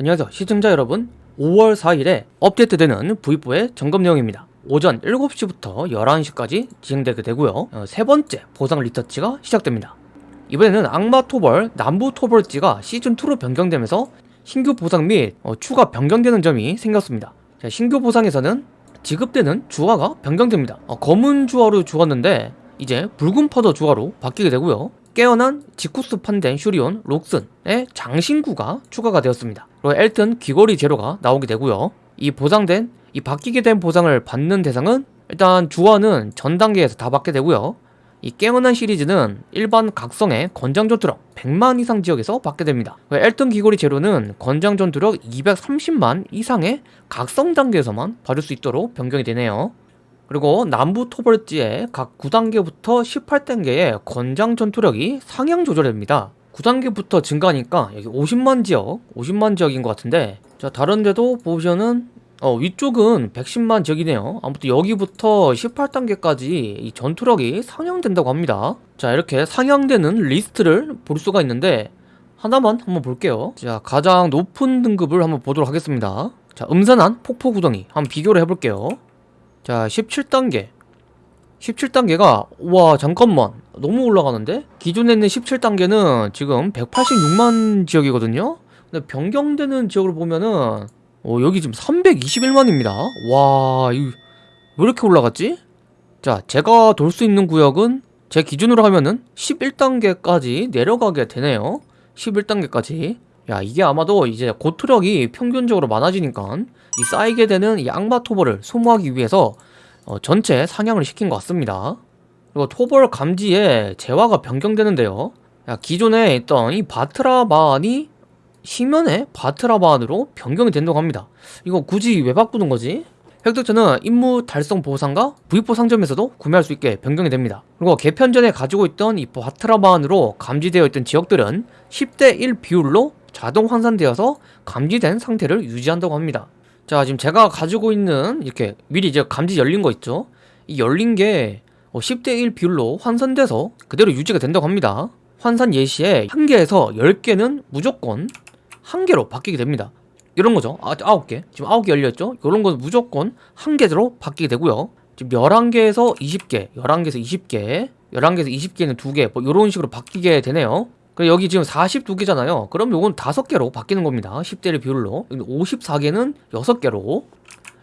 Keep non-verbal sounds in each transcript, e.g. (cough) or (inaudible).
안녕하세요. 시청자 여러분 5월 4일에 업데이트되는 V4의 점검 내용입니다. 오전 7시부터 11시까지 진행되게 되고요. 어, 세 번째 보상 리터치가 시작됩니다. 이번에는 악마 토벌 남부 토벌지가 시즌2로 변경되면서 신규 보상 및 어, 추가 변경되는 점이 생겼습니다. 자, 신규 보상에서는 지급되는 주화가 변경됩니다. 어, 검은 주화로 주었는데 이제 붉은 퍼더 주화로 바뀌게 되고요 깨어난 지쿠스 판덴 슈리온 록슨의 장신구가 추가가 되었습니다. 그리고 엘튼 귀걸이 제로가 나오게 되고요. 이 보상된 이 바뀌게 된 보상을 받는 대상은 일단 주화는 전 단계에서 다 받게 되고요. 이 깨어난 시리즈는 일반 각성의 건장 전투력 100만 이상 지역에서 받게 됩니다. 엘튼 귀걸이 제로는 건장 전투력 230만 이상의 각성 단계에서만 받을 수 있도록 변경이 되네요. 그리고 남부 토벌지의 각 9단계부터 18단계의 권장 전투력이 상향 조절됩니다. 9단계부터 증가하니까 여기 50만 지역 50만 지역인 것 같은데 자 다른데도 보시면은 어, 위쪽은 110만 지역이네요. 아무튼 여기부터 18단계까지 이 전투력이 상향된다고 합니다. 자 이렇게 상향되는 리스트를 볼 수가 있는데 하나만 한번 볼게요. 자 가장 높은 등급을 한번 보도록 하겠습니다. 자 음산한 폭포 구덩이 한번 비교를 해볼게요 자 17단계 17단계가 와 잠깐만 너무 올라가는데? 기존에 있는 17단계는 지금 186만 지역이거든요? 근데 변경되는 지역을 보면은 어, 여기 지금 321만입니다 와 이거 왜 이렇게 올라갔지? 자 제가 돌 수 있는 구역은 제 기준으로 하면은 11단계까지 내려가게 되네요 11단계까지 야 이게 아마도 이제 고투력이 평균적으로 많아지니까 이 쌓이게 되는 이 악마 토벌을 소모하기 위해서 어, 전체 상향을 시킨 것 같습니다. 그리고 토벌 감지에 재화가 변경되는데요. 야, 기존에 있던 이 바트라반이 시면의 바트라반으로 변경이 된다고 합니다. 이거 굳이 왜 바꾸는 거지? 획득자는 임무 달성 보상과 V4 상점에서도 구매할 수 있게 변경이 됩니다. 그리고 개편 전에 가지고 있던 이 바트라반으로 감지되어 있던 지역들은 10대 1 비율로 자동 환산되어서 감지된 상태를 유지한다고 합니다. 자 지금 제가 가지고 있는 이렇게 미리 이제 감지 열린 거 있죠? 이 열린 게 10대 어, 1 비율로 환산돼서 그대로 유지가 된다고 합니다. 환산 예시에 1개에서 10개는 무조건 1개로 바뀌게 됩니다. 이런 거죠. 아, 9개. 지금 9개 열렸죠? 이런 건 무조건 1개로 바뀌게 되고요. 지금 11개에서 20개 11개에서 20개 11개에서 20개는 2개 뭐 이런 식으로 바뀌게 되네요 여기 지금 42개잖아요 그럼 요건 5개로 바뀌는 겁니다 10대를 비율로 54개는 6개로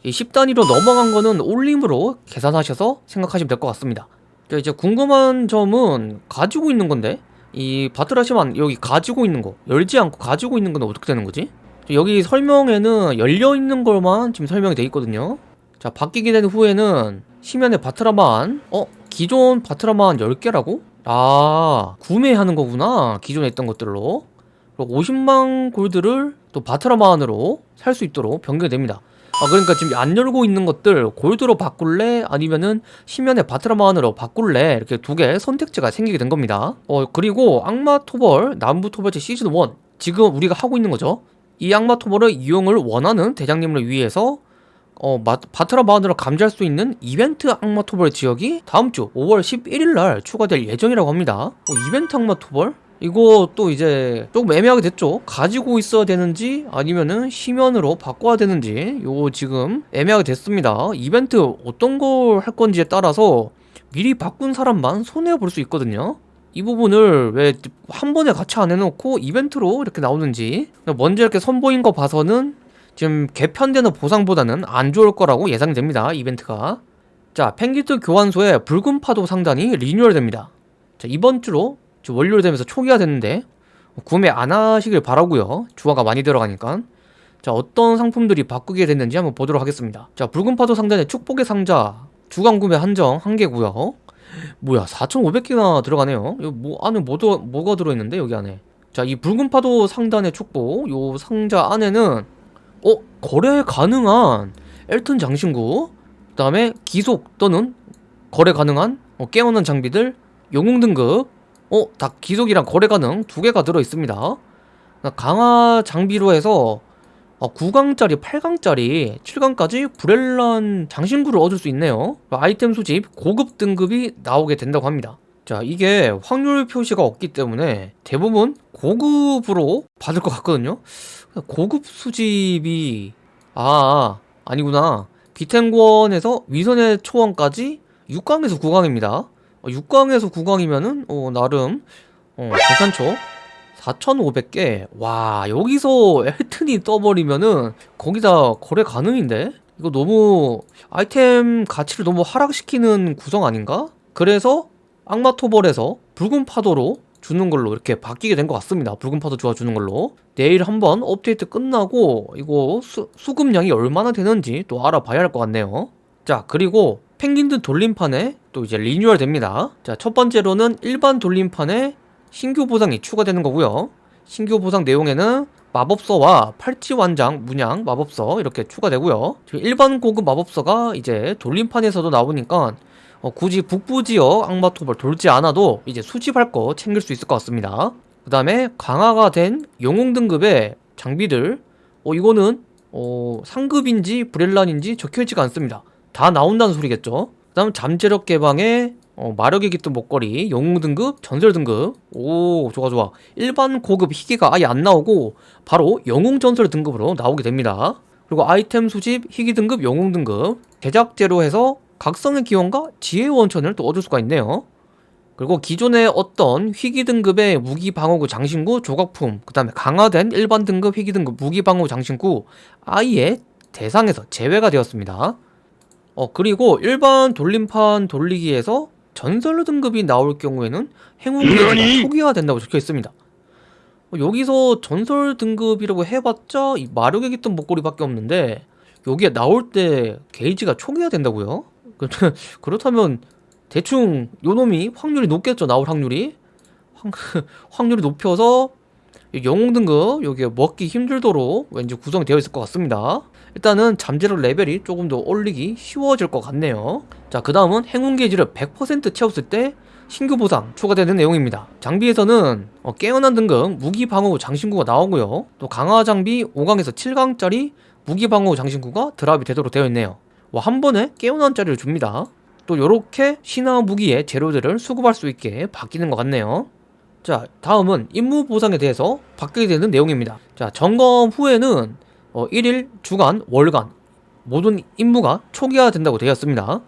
이 10단위로 넘어간 거는 올림으로 계산하셔서 생각하시면 될 것 같습니다 이제 궁금한 점은 가지고 있는 건데 이 바트라시만 여기 가지고 있는 거 열지 않고 가지고 있는 건 어떻게 되는 거지? 여기 설명에는 열려있는 것만 지금 설명이 돼 있거든요 자 바뀌게 된 후에는 시면에 바트라만 어? 기존 바트라만 10개라고? 아 구매하는 거구나 기존에 있던 것들로. 그리고 50만 골드를 또 바트라만으로 살 수 있도록 변경이 됩니다. 아 그러니까 지금 안 열고 있는 것들 골드로 바꿀래? 아니면은 시면에 바트라만으로 바꿀래? 이렇게 두 개 선택지가 생기게 된 겁니다. 어 그리고 악마 토벌 남부 토벌제 시즌 1 지금 우리가 하고 있는 거죠. 이 악마 토벌을 이용을 원하는 대장님을 위해서 어, 마, 바트라 마운드로 감지할 수 있는 이벤트 악마 토벌 지역이 다음 주 5월 11일 날 추가될 예정이라고 합니다. 어, 이벤트 악마 토벌? 이거 또 이제 조금 애매하게 됐죠? 가지고 있어야 되는지 아니면은 시면으로 바꿔야 되는지 요거 지금 애매하게 됐습니다. 이벤트 어떤 걸 할 건지에 따라서 미리 바꾼 사람만 손해볼 수 있거든요. 이 부분을 왜 한 번에 같이 안 해놓고 이벤트로 이렇게 나오는지 먼저 이렇게 선보인 거 봐서는 지금 개편되는 보상보다는 안 좋을 거라고 예상됩니다 이벤트가. 자 펭기트 교환소의 붉은 파도 상단이 리뉴얼 됩니다. 자 이번 주로 원료를 되면서 초기화 됐는데 구매 안 하시길 바라고요. 주화가 많이 들어가니까. 자 어떤 상품들이 바꾸게 됐는지 한번 보도록 하겠습니다. 자 붉은 파도 상단의 축복의 상자 주간 구매 한정 한개고요. 뭐야 4,500개나 들어가네요. 뭐 안에 뭐, 뭐가 들어있는데 여기 안에? 자 이 붉은 파도 상단의 축복 요 상자 안에는 어? 거래 가능한 엘튼 장신구 그 다음에 기속 또는 거래 가능한 어, 깨어난 장비들 영웅 등급 어? 다 기속이랑 거래 가능 두 개가 들어있습니다 강화 장비로 해서 어, 9강짜리 8강짜리 7강까지 브렐란 장신구를 얻을 수 있네요 아이템 수집 고급 등급이 나오게 된다고 합니다 자 이게 확률 표시가 없기 때문에 대부분 고급으로 받을 것 같거든요. 고급 수집이 아 아니구나. 기탱권에서 위선의 초원까지 6강에서 9강입니다. 6강에서 9강이면은 어, 나름 어, 괜찮죠 4,500개. 와 여기서 엘튼이 떠버리면은 거기다 거래 가능인데? 이거 너무 아이템 가치를 너무 하락시키는 구성 아닌가? 그래서 악마 토벌에서 붉은 파도로 주는 걸로 이렇게 바뀌게 된 것 같습니다. 붉은 파도 주어주는 걸로. 내일 한번 업데이트 끝나고 이거 수, 수급량이 얼마나 되는지 또 알아봐야 할 것 같네요. 자 그리고 펭귄들 돌림판에 또 이제 리뉴얼 됩니다. 자 첫 번째로는 일반 돌림판에 신규 보상이 추가되는 거고요. 신규 보상 내용에는 마법서와 팔찌 완장, 문양, 마법서 이렇게 추가되고요. 일반 고급 마법서가 이제 돌림판에서도 나오니까 어, 굳이 북부 지역 악마토벌 돌지 않아도 이제 수집할 거 챙길 수 있을 것 같습니다. 그 다음에 강화가 된 영웅 등급의 장비들. 어 이거는 어 상급인지 브렐란인지 적혀있지가 않습니다. 다 나온다는 소리겠죠? 그 다음 잠재력 개방에 어, 마력이 깃든 목걸이 영웅 등급 전설 등급. 오 좋아 좋아. 일반 고급 희귀가 아예 안 나오고 바로 영웅 전설 등급으로 나오게 됩니다. 그리고 아이템 수집 희귀 등급 영웅 등급. 제작제로 해서 각성의 기원과 지혜 원천을 또 얻을 수가 있네요 그리고 기존의 어떤 희귀 등급의 무기 방어구 장신구 조각품 그 다음에 강화된 일반 등급 희귀 등급 무기 방어구 장신구 아예 대상에서 제외가 되었습니다 어 그리고 일반 돌림판 돌리기에서 전설 등급이 나올 경우에는 행운 게이지가 초기화 된다고 적혀 있습니다. 어, 여기서 전설 등급이라고 해봤자 이 마력에 깃든 목걸이밖에 없는데 여기에 나올 때 게이지가 초기화 된다고요? (laughs) 그렇다면 대충 요놈이 확률이 높겠죠 나올 확률이? (laughs) 확 률이 높여서 영웅 등급 여기에 먹기 힘들도록 왠지 구성이 되어 있을 것 같습니다. 일단은 잠재력 레벨이 조금 더 올리기 쉬워질 것 같네요. 자그 다음은 행운 게이지를 100% 채웠을 때 신규 보상 추가되는 내용입니다. 장비에서는 어, 깨어난 등급 무기 방어구 장신구가 나오고요. 또 강화 장비 5강에서 7강짜리 무기 방어구 장신구가 드랍이 되도록 되어 있네요 와, 한 번에 깨어난 짜리를 줍니다. 또 요렇게 신화 무기의 재료들을 수급할 수 있게 바뀌는 것 같네요. 자 다음은 임무 보상에 대해서 바뀌게 되는 내용입니다. 자 점검 후에는 어, 1일, 주간, 월간 모든 임무가 초기화 된다고 되었습니다.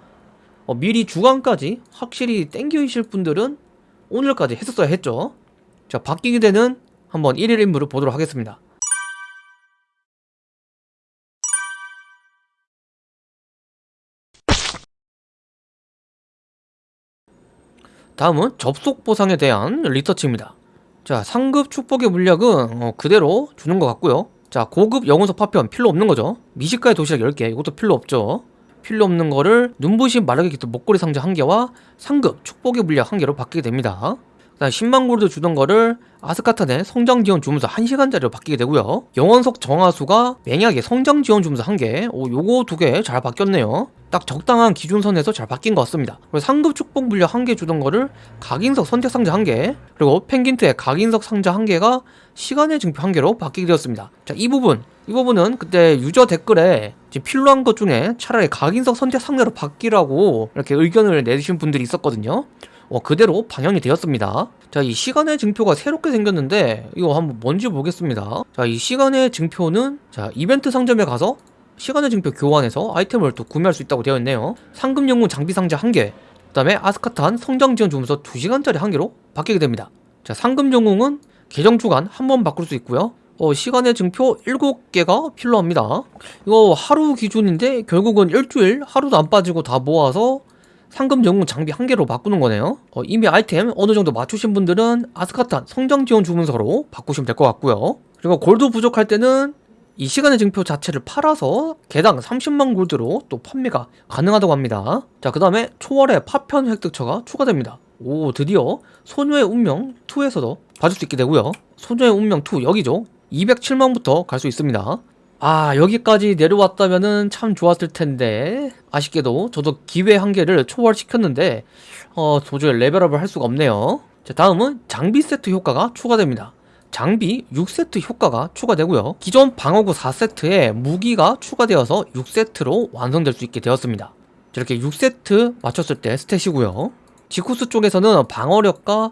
어, 미리 주간까지 확실히 땡겨이실 분들은 오늘까지 했었어야 했죠. 자 바뀌게 되는 한번 1일 임무를 보도록 하겠습니다 다음은 접속 보상에 대한 리서치입니다. 자 상급 축복의 물약은 어, 그대로 주는 것 같고요. 자 고급 영혼석 파편 필요 없는 거죠. 미식가의 도시락 10개 이것도 필요 없죠. 필요 없는 거를 눈부신 마르게 깃든 목걸이 상자 1개와 상급 축복의 물약 1개로 바뀌게 됩니다 그 다음 10만 골드 주던 거를 아스카탄의 성장 지원 주문서 1시간짜리로 바뀌게 되고요. 영원석 정화수가 맹약의 성장 지원 주문서 1개 오 요거 두 개 잘 바뀌었네요. 딱 적당한 기준선에서 잘 바뀐 것 같습니다. 그리고 상급 축복 물약 1개 주던 거를 각인석 선택 상자 1개 그리고 펭귄트의 각인석 상자 1개가 시간의 증표 1개로 바뀌게 되었습니다. 자 이 부분 이 부분은 그때 유저 댓글에 필요한 것 중에 차라리 각인석 선택 상자로 바뀌라고 이렇게 의견을 내주신 분들이 있었거든요 어, 그대로 반영이 되었습니다. 자 이 시간의 증표가 새롭게 생겼는데 이거 한번 뭔지 보겠습니다. 자 이 시간의 증표는 자 이벤트 상점에 가서 시간의 증표 교환해서 아이템을 또 구매할 수 있다고 되어 있네요. 상금 영웅 장비 상자 1개 그 다음에 아스카탄 성장 지원 주문서 2시간짜리 1개로 바뀌게 됩니다. 자 상금 영웅은 계정 주간 한 번 바꿀 수 있고요. 어, 시간의 증표 7개가 필요합니다. 이거 하루 기준인데 결국은 일주일 하루도 안 빠지고 다 모아서 상금 영웅 장비 한 개로 바꾸는 거네요. 어, 이미 아이템 어느 정도 맞추신 분들은 아스카탄 성장 지원 주문서로 바꾸시면 될 것 같고요. 그리고 골드 부족할 때는 이 시간의 증표 자체를 팔아서 개당 30만 골드로 또 판매가 가능하다고 합니다. 자그 다음에 초월의 파편 획득처가 추가됩니다. 오 드디어 소녀의 운명 2에서도 봐줄 수 있게 되고요. 소녀의 운명 2 여기죠. 207만부터 갈 수 있습니다 아 여기까지 내려왔다면 참 좋았을 텐데. 아쉽게도 저도 기회 한 개를 초월시켰는데 어 도저히 레벨업을 할 수가 없네요. 자 다음은 장비 세트 효과가 추가됩니다. 장비 6세트 효과가 추가되고요. 기존 방어구 4세트에 무기가 추가되어서 6세트로 완성될 수 있게 되었습니다. 이렇게 6세트 맞췄을 때 stat이고요. 지쿠스 쪽에서는 방어력과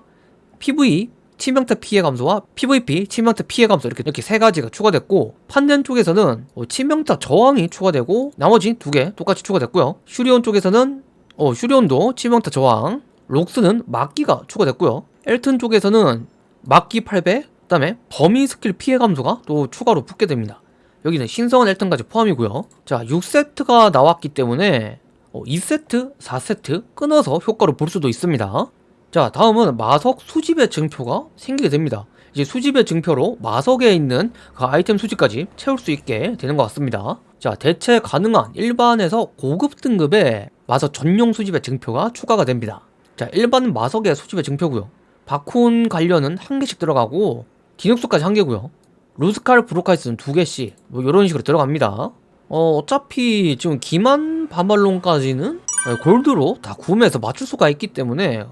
PVE 치명타 피해 감소와 PVP 치명타 피해 감소 이렇게 이렇게 세 가지가 추가됐고 판덴 쪽에서는 어, 치명타 저항이 추가되고 나머지 두 개 똑같이 추가됐고요. 슈리온 쪽에서는 어, 슈리온도 치명타 저항, 록스는 막기가 추가됐고요. 엘튼 쪽에서는 막기 8배, 그 다음에 범위 스킬 피해 감소가 또 추가로 붙게 됩니다. 여기는 신성한 엘튼까지 포함이고요. 자, 6세트가 나왔기 때문에 어, 2세트, 4세트 끊어서 효과를 볼 수도 있습니다. 자, 다음은 마석 수집의 증표가 생기게 됩니다. 이제 수집의 증표로 마석에 있는 그 아이템 수집까지 채울 수 있게 되는 것 같습니다. 자, 대체 가능한 일반에서 고급 등급의 마석 전용 수집의 증표가 추가가 됩니다. 자, 일반 마석의 수집의 증표고요. 바쿤 관련은 한 개씩 들어가고 디눅스까지 한 개고요. 루스칼 브로카이스는 두 개씩 뭐 이런 식으로 들어갑니다. 어, 어차피 지금 기만 바말론까지는 골드로 다 구매해서 맞출 수가 있기 때문에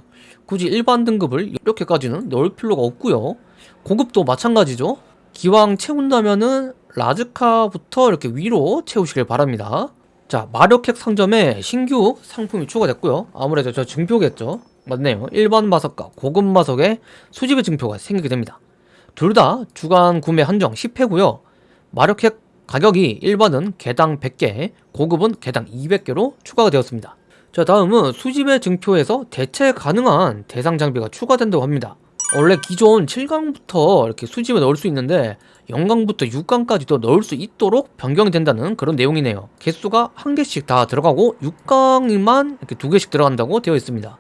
굳이 일반 등급을 이렇게까지는 넣을 필요가 없고요. 고급도 마찬가지죠. 기왕 채운다면은 라즈카부터 이렇게 위로 채우시길 바랍니다. 자, 마력핵 상점에 신규 상품이 추가됐고요. 아무래도 저 증표겠죠. 맞네요. 일반 마석과 고급 마석의 수집의 증표가 생기게 됩니다. 둘 다 주간 구매 한정 10회고요. 마력핵 가격이 일반은 개당 100개, 고급은 개당 200개로 추가가 되었습니다. 자 다음은 수집의 증표에서 대체 가능한 대상 장비가 추가된다고 합니다. 원래 기존 7강부터 이렇게 수집에 넣을 수 있는데 0강부터 6강까지도 넣을 수 있도록 변경이 된다는 그런 내용이네요. 개수가 한 개씩 다 들어가고 6강만 이렇게 두 개씩 들어간다고 되어 있습니다.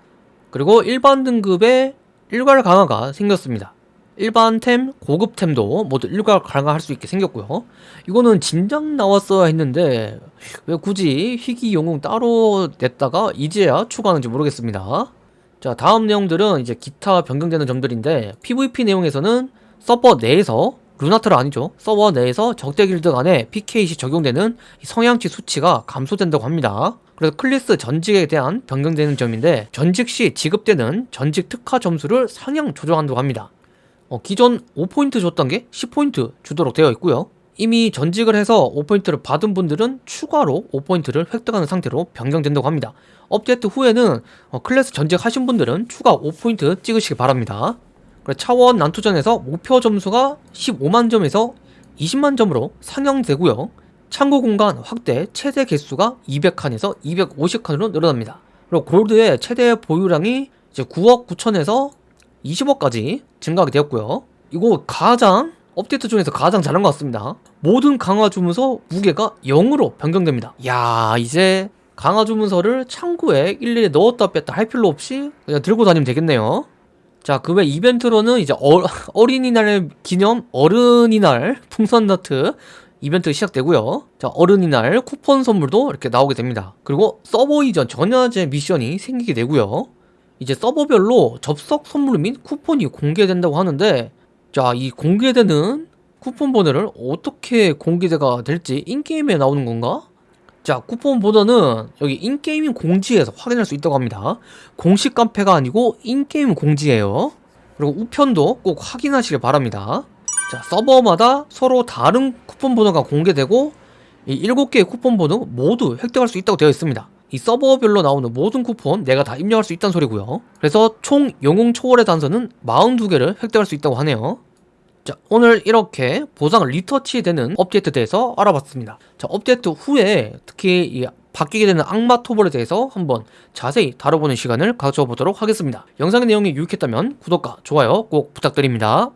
그리고 일반 등급의 일괄 강화가 생겼습니다. 일반템, 고급템도 모두 일괄 강화할 수 있게 생겼고요. 이거는 진작 나왔어야 했는데 왜 굳이 희귀 영웅 따로 냈다가 이제야 추가하는지 모르겠습니다. 자 다음 내용들은 이제 기타 변경되는 점들인데 PVP 내용에서는 서버 내에서 루나트라 아니죠 서버 내에서 적대 길드 간에 PK시 적용되는 성향치 수치가 감소된다고 합니다 그래서 클래스 전직에 대한 변경되는 점인데 전직 시 지급되는 전직 특화 점수를 상향 조정한다고 합니다 어, 기존 5포인트 줬던 게 10포인트 주도록 되어 있고요. 이미 전직을 해서 5포인트를 받은 분들은 추가로 5포인트를 획득하는 상태로 변경된다고 합니다. 업데이트 후에는 어, 클래스 전직하신 분들은 추가 5포인트 찍으시기 바랍니다. 차원 난투전에서 목표 점수가 15만 점에서 20만 점으로 상향되고요. 창고 공간 확대 최대 개수가 200칸에서 250칸으로 늘어납니다. 그리고 골드의 최대 보유량이 이제 9억 9천에서 20억까지 증가하게 되었고요. 이거 가장 업데이트 중에서 가장 잘한 것 같습니다. 모든 강화 주문서 무게가 0으로 변경됩니다. 야 이제 강화 주문서를 창고에 일일이 넣었다 뺐다 할 필요 없이 그냥 들고 다니면 되겠네요. 자, 그 외 이벤트로는 이제 어, (laughs) 어린이날 기념 어른이날 풍선 너트 이벤트 시작되고요. 자, 어른이날 쿠폰 선물도 이렇게 나오게 됩니다. 그리고 서버 이전 전야제 미션이 생기게 되고요. 이제 서버별로 접속 선물 및 쿠폰이 공개된다고 하는데 자 이 공개되는 쿠폰 번호를 어떻게 공개가 될지 in-game에 나오는 건가? 자 쿠폰 번호는 여기 in-game 공지에서 확인할 수 있다고 합니다. 공식 카페가 아니고 in-game 공지예요. 그리고 우편도 꼭 확인하시길 바랍니다. 자 서버마다 서로 다른 쿠폰 번호가 공개되고 이 7개의 쿠폰 번호 모두 획득할 수 있다고 되어 있습니다 이 서버별로 나오는 모든 쿠폰 내가 다 입력할 수 있다는 소리고요. 그래서 총 영웅 초월의 단서는 42개를 획득할 수 있다고 하네요. 자 오늘 이렇게 보상 리터치 되는 업데이트에 대해서 알아봤습니다. 자 업데이트 후에 특히 이 바뀌게 되는 악마 토벌에 대해서 한번 자세히 다뤄보는 시간을 가져보도록 하겠습니다. 영상의 내용이 유익했다면 구독과 좋아요 꼭 부탁드립니다